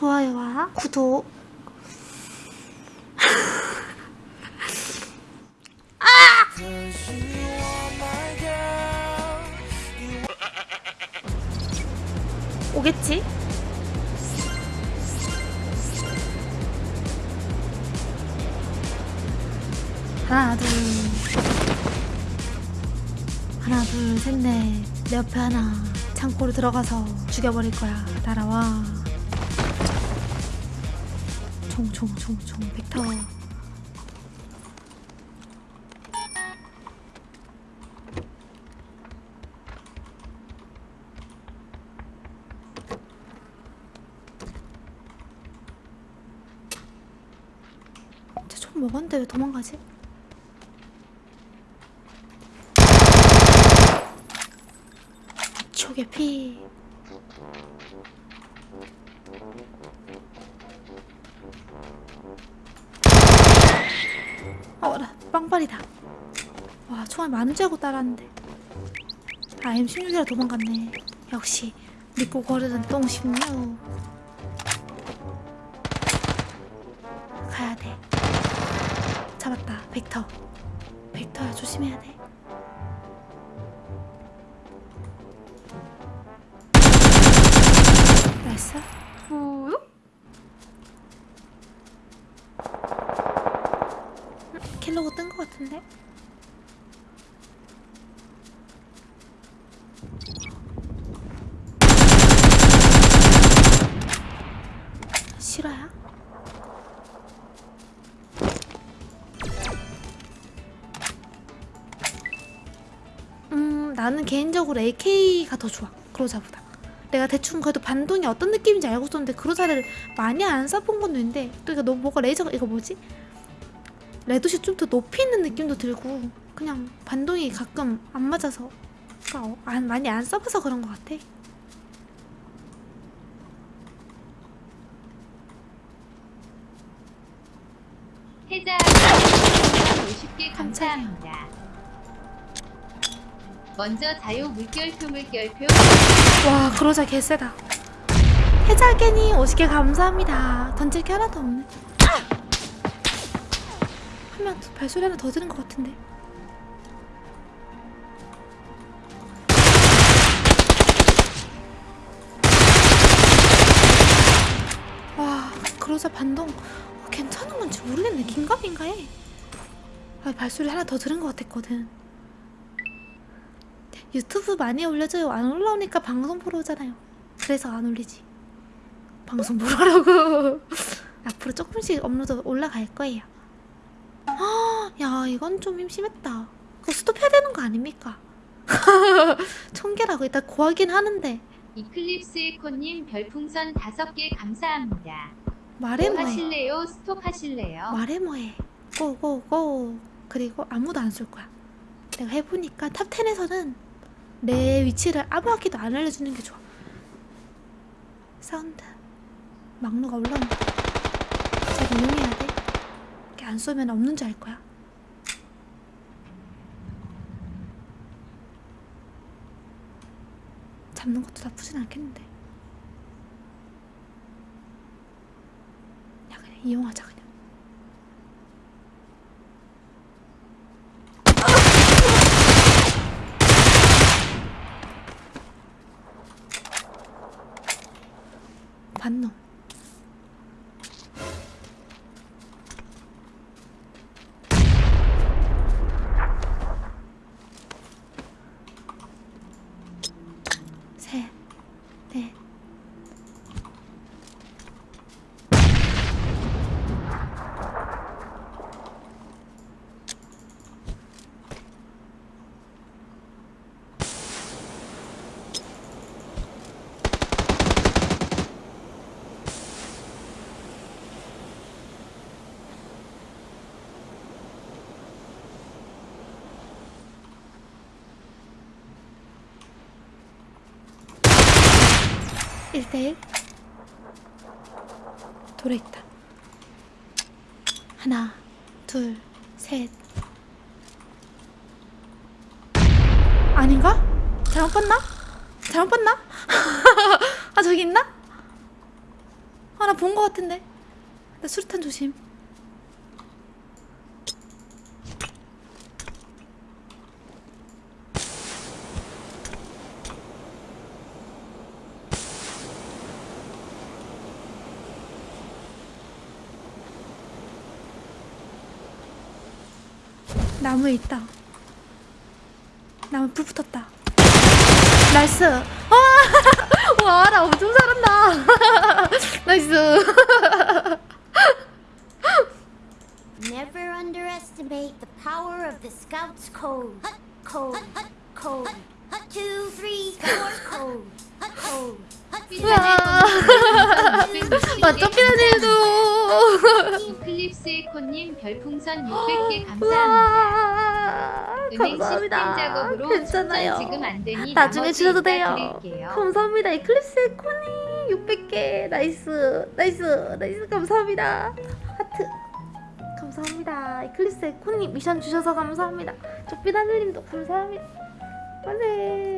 좋아요와 구독. 오겠지? 하나 둘. 하나 둘 셋 넷. 내 옆에 하나. 창고로 들어가서 죽여버릴 거야. 날아와 총 총 총 총 벡터. 총 먹었는데 왜 도망가지? 촉의 피 빵발이다. 와 총알 많은 줄 알고 따라왔는데. 아 M16이라 도망갔네. 역시 믿고 거르던 똥16 가야돼. 잡았다 벡터. 벡터야 조심해야 돼. 나이스 킬로고 뜬 것 같은데? 실화야? 음 나는 개인적으로 AK가 더 좋아 그로자보다 내가 대충 그래도 반동이 어떤 느낌인지 알고 있었는데 그로자를 많이 안 써본 건 있는데 또 이거 너무 뭐가 레이저가 이거 뭐지? 레드시 좀 더 높이 있는 느낌도 들고 그냥 반동이 가끔 안 맞아서 그러니까 어, 안, 많이 안 써봐서 그런 것 같아. 해자. 50개 감사합니다. 먼저 자유 물결표 물결표. 와 그로자 개쎄다. 해자겐이 50개 감사합니다. 던질 게 하나도 없네 하면 발소리 하나 더 들은 것 같은데. 와 그로자 반동. 어, 괜찮은 건지 모르겠네. 긴가민가 해. 아, 발소리 하나 더 들은 것 같았거든. 유튜브 많이 올려줘요. 안 올라오니까 방송 보러 오잖아요. 그래서 안 올리지. 방송 보러 하라고. 앞으로 조금씩 업로드 올라갈 거예요. 아, 야 이건 좀 심심했다. 그거 스톱해야 되는 거 아닙니까? 청개라고 일단 고하긴 하는데. 이클립스 에코님 별풍선 5개 감사합니다. 말해 뭐 뭐해? 하실래요? 스톱 하실래요? 말해 뭐해? go go go. 그리고 아무도 안 쏠 거야. 내가 해보니까 top 10에서는 내 위치를 아무한테도 안 알려주는 게 좋아. 사운드. 막루가 올라온다. 잘 이용해야 돼. 이렇게 안 쏘면 없는 줄 알 거야 잡는 것도 나쁘진 않겠는데. 야 그냥 이용하자 그냥. 반놈 って 1대1 돌에 있다 하나 둘셋 아닌가? 잘못 봤나? 잘못 봤나? 아 저기 있나? 아 나 본 거 같은데 나 수류탄 조심 나무에 있다 나무 불 붙었다 나이스 와, 와, 나 엄청 잘한다. 나이스. Never underestimate the power of the Scouts Code. Code. Code. Two, three, four, code. Code. 와, 맞죠, 피라님 도. 클립스에코님 별풍선 600개 감사합니다. 와, 은행 시스템 감사합니다. 작업으로 괜찮아요. 지금 안 되니 나중에 나머지 주셔도 돼요. 드릴게요. 감사합니다. 이클립스 코니 600개. 나이스. 나이스. 나이스. 감사합니다. 하트. 감사합니다. 이클립스 코니 미션 주셔서 감사합니다. 조빛 하늘님도 감사합니다. 안돼.